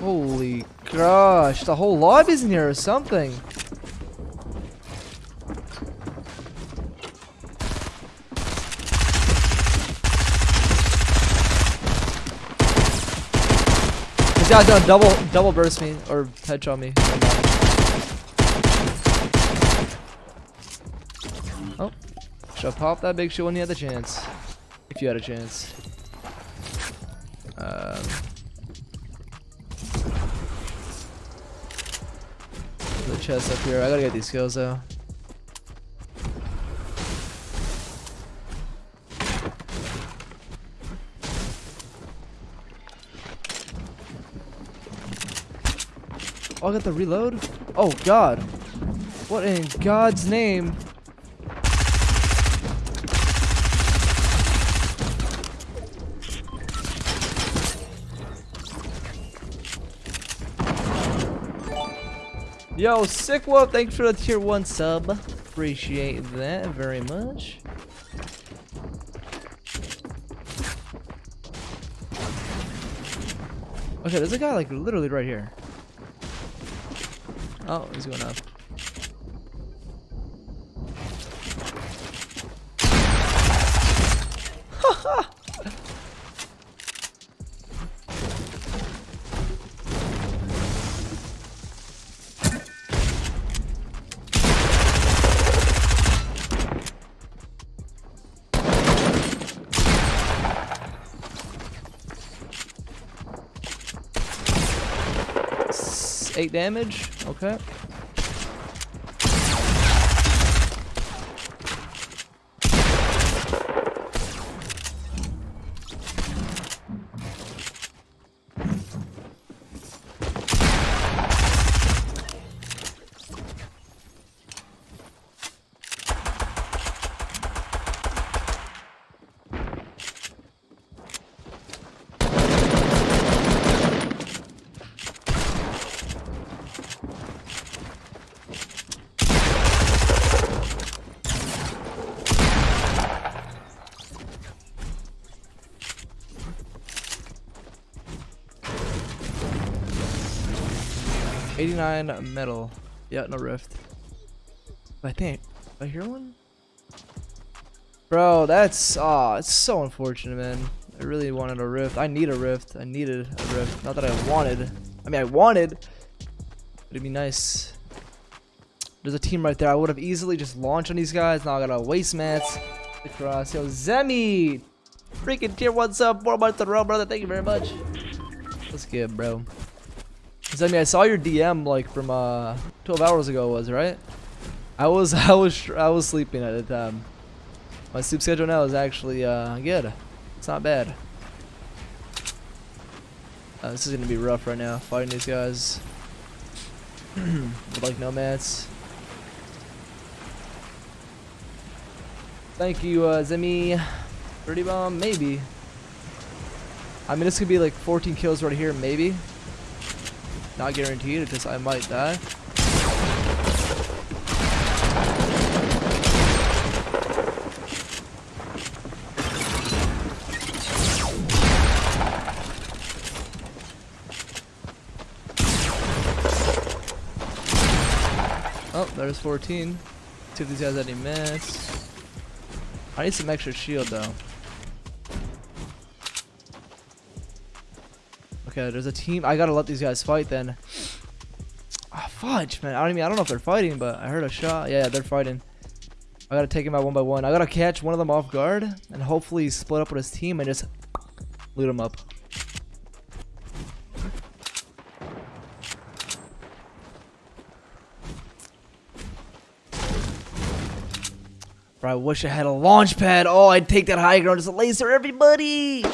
Holy gosh, the whole lobby's in here or something. This guy's gonna double double burst me or headshot me. Oh, should have popped that big shit when you had the chance. If you had a chance. The chest up here. I gotta get these kills though. Oh, I got the reload? Oh, God. What in God's name? Yo, sick wolf, thanks for the tier 1 sub. Appreciate that very much. Okay, there's a guy like literally right here. Oh, he's going up. Eight damage. Okay. Eighty-nine metal. Yeah, no rift. I think I hear one. Bro, that's ah, it's so unfortunate, man. I really wanted a rift. I need a rift. I needed a rift. Not that I wanted. I mean, I wanted. It'd be nice. There's a team right there. I would have easily just launched on these guys. Now I got a waste mats across. Yo, Zemi, freaking tier one up? four months in a row, brother. Thank you very much. Let's get, bro. Zemi, I saw your DM like from uh 12 hours ago, was right? I was, I was, I was sleeping at the time. My sleep schedule now is actually uh good. It's not bad. Uh, this is gonna be rough right now, fighting these guys. Like nomads. Thank you, uh, Zemi. 30 bomb, maybe. I mean, this could be like 14 kills right here, maybe. Not guaranteed, because I might die. Oh, there's 14. See if these guys have any mats. I need some extra shield though. There's a team. I gotta let these guys fight then. Ah, fudge, man. I don't even. I don't know if they're fighting, but I heard a shot. Yeah, they're fighting. I gotta take him out one by one. I gotta catch one of them off guard and hopefully split up with his team and just loot him up. Bro, I wish I had a launch pad. Oh, I'd take that high ground just laser everybody.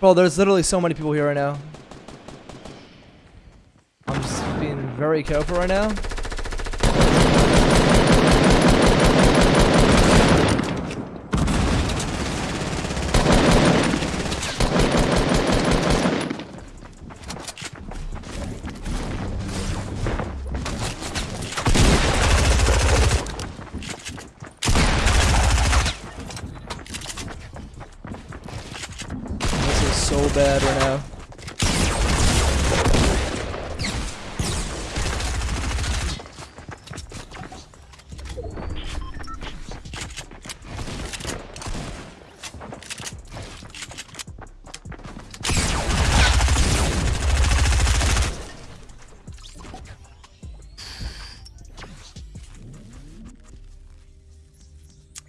Bro, there's literally so many people here right now. I'm just being very careful right now.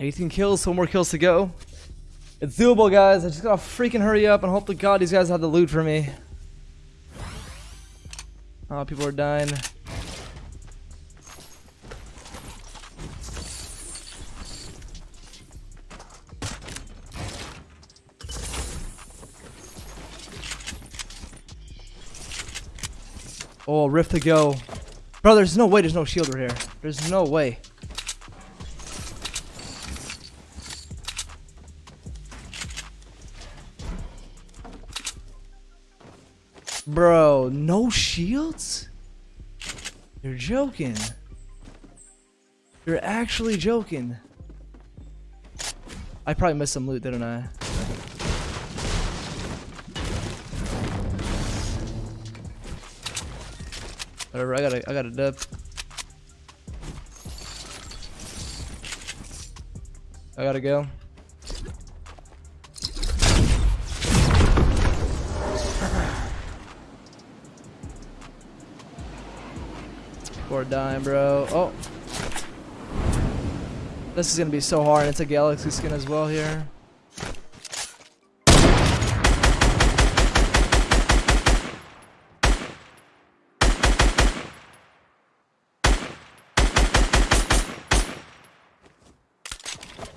18 kills, one more kills to go. It's doable, guys. I just gotta freaking hurry up and hope to God these guys have the loot for me. Oh, people are dying. Oh, rift to go. Bro, there's no way there's no shield right here. There's no way. Bro, no shields? You're joking. You're actually joking. I probably missed some loot, didn't I? Whatever, I gotta, I gotta dip. I gotta go. Dying, bro. Oh. This is gonna be so hard. It's a galaxy skin as well here.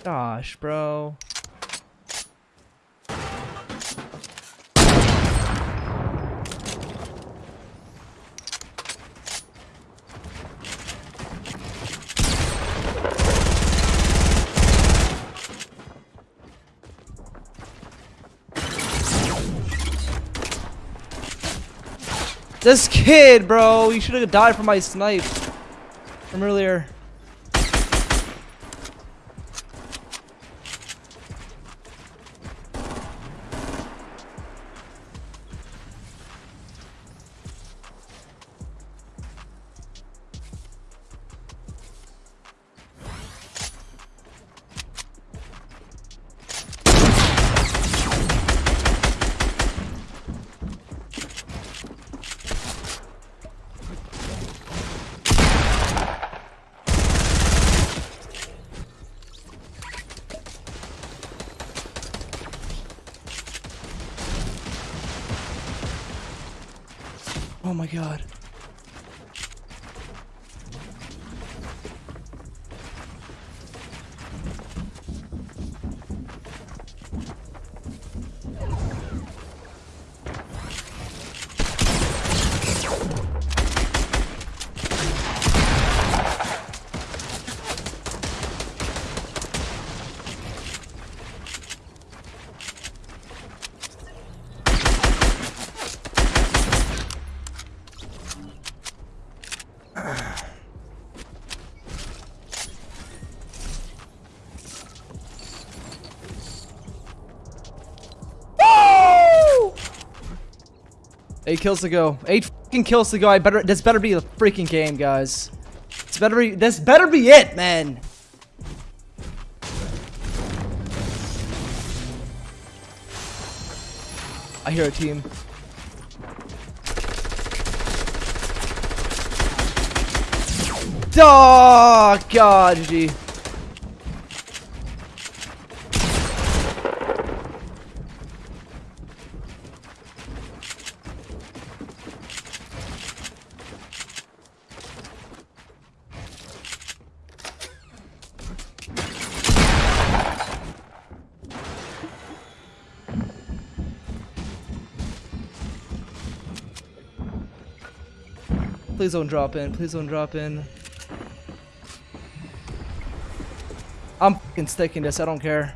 Gosh, bro. This kid, bro, you should have died from my snipe from earlier. Oh my god. Eight kills to go. Eight fucking kills to go. I better. This better be the freaking game, guys. This better be. This better be it, man. I hear a team. Oh, God, GG. Please don't drop in. Please don't drop in. I'm fucking sticking this. I don't care.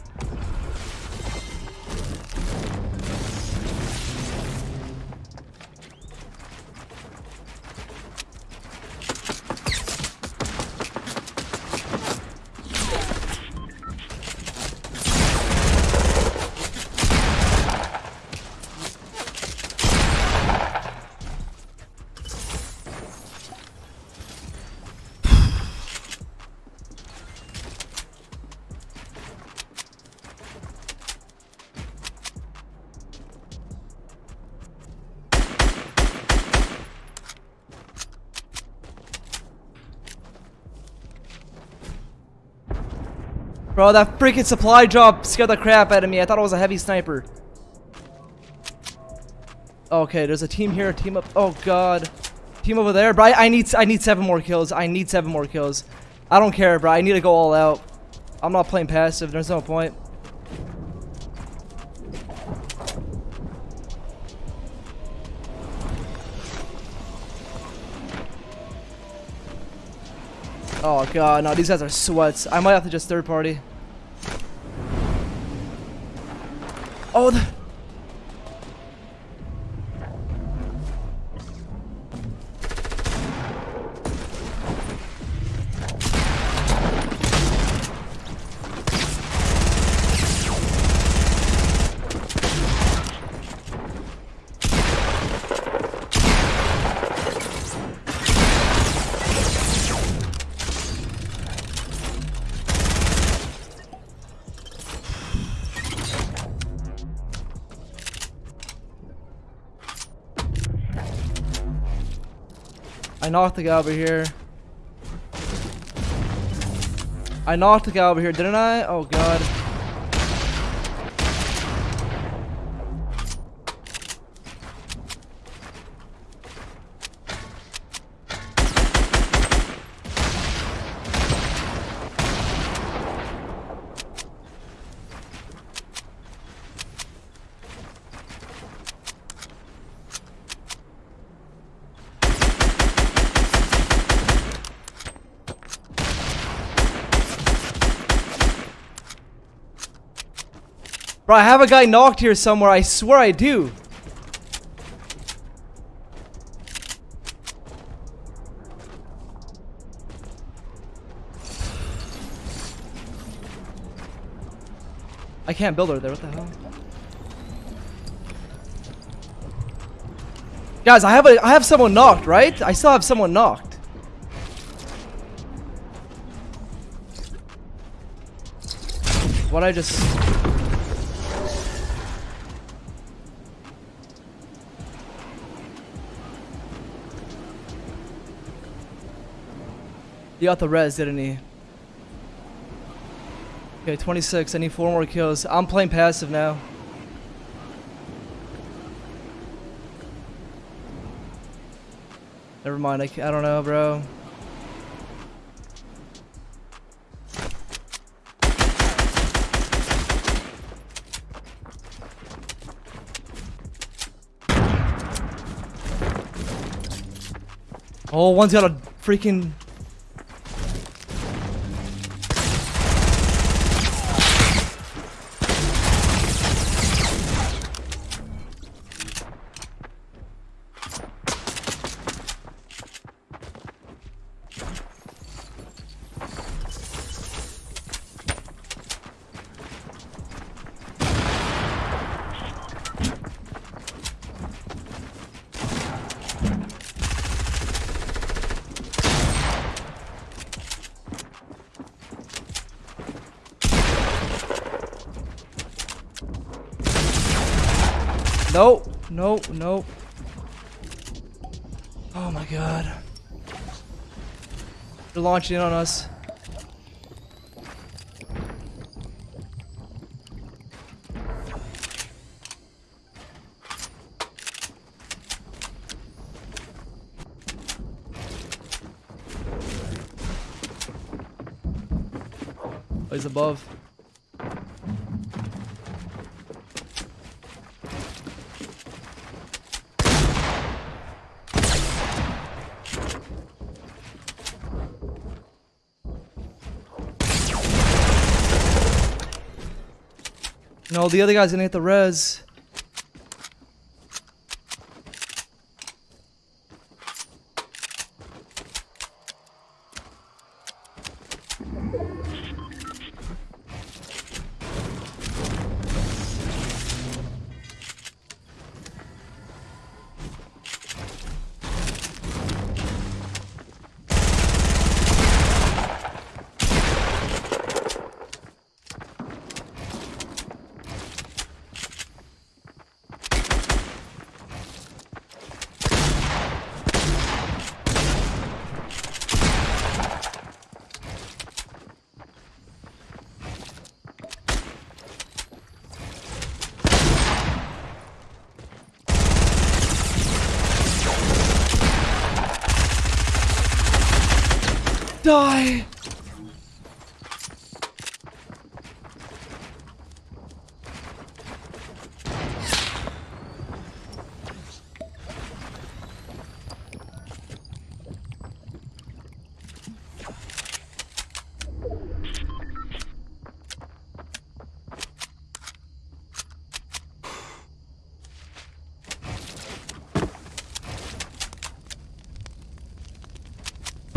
Bro, that freaking supply drop scared the crap out of me. I thought it was a heavy sniper. Okay, there's a team here, a team up. Oh god. Team over there, bro. I, need I need seven more kills. I need seven more kills. I don't care, bro. I need to go all out. I'm not playing passive. There's no point. Oh god, no, these guys are sweats. I might have to just third party. Oh, the I knocked the guy over here. I knocked the guy over here, didn't I? Oh god. Bro, I have a guy knocked here somewhere. I swear I do. I can't build her there. What the hell? Guys, I have a I have someone knocked, right? I still have someone knocked. What I just He got the res, didn't he? Okay, 26. I need four more kills. I'm playing passive now. Never mind. I, I don't know, bro. Oh, one's got a freaking Nope. Nope. Nope. Oh my god. They're launching on us. Oh, he's above. The other guy's gonna hit the res. Die.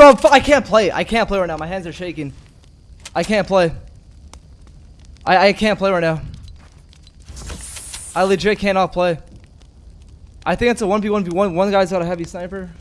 Bro, I can't play. I can't play right now. My hands are shaking. I can't play. I, I can't play right now. I legit cannot play. I think it's a 1v1v1. One guy's got a heavy sniper.